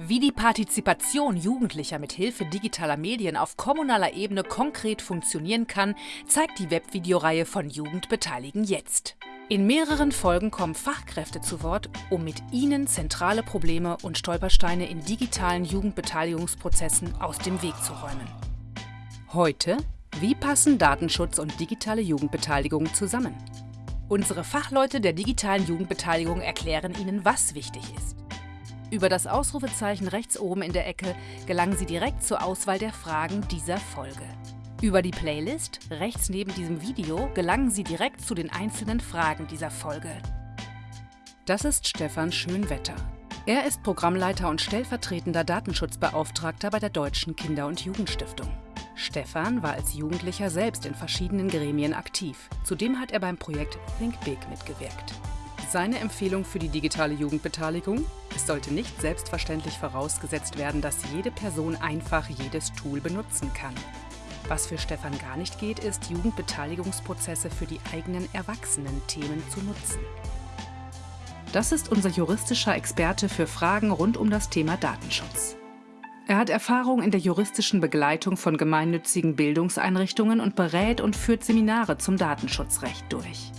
Wie die Partizipation Jugendlicher mit Hilfe digitaler Medien auf kommunaler Ebene konkret funktionieren kann, zeigt die Webvideoreihe von Jugend beteiligen jetzt. In mehreren Folgen kommen Fachkräfte zu Wort, um mit ihnen zentrale Probleme und Stolpersteine in digitalen Jugendbeteiligungsprozessen aus dem Weg zu räumen. Heute, wie passen Datenschutz und digitale Jugendbeteiligung zusammen? Unsere Fachleute der digitalen Jugendbeteiligung erklären Ihnen, was wichtig ist. Über das Ausrufezeichen rechts oben in der Ecke gelangen Sie direkt zur Auswahl der Fragen dieser Folge. Über die Playlist, rechts neben diesem Video, gelangen Sie direkt zu den einzelnen Fragen dieser Folge. Das ist Stefan Schönwetter. Er ist Programmleiter und stellvertretender Datenschutzbeauftragter bei der Deutschen Kinder- und Jugendstiftung. Stefan war als Jugendlicher selbst in verschiedenen Gremien aktiv. Zudem hat er beim Projekt Think Big mitgewirkt. Seine Empfehlung für die digitale Jugendbeteiligung? Sollte nicht selbstverständlich vorausgesetzt werden, dass jede Person einfach jedes Tool benutzen kann. Was für Stefan gar nicht geht, ist, Jugendbeteiligungsprozesse für die eigenen Erwachsenen-Themen zu nutzen. Das ist unser juristischer Experte für Fragen rund um das Thema Datenschutz. Er hat Erfahrung in der juristischen Begleitung von gemeinnützigen Bildungseinrichtungen und berät und führt Seminare zum Datenschutzrecht durch.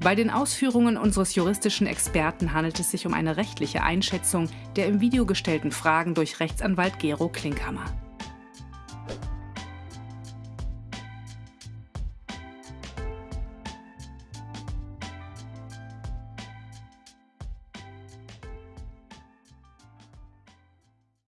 Bei den Ausführungen unseres juristischen Experten handelt es sich um eine rechtliche Einschätzung der im Video gestellten Fragen durch Rechtsanwalt Gero Klinkhammer.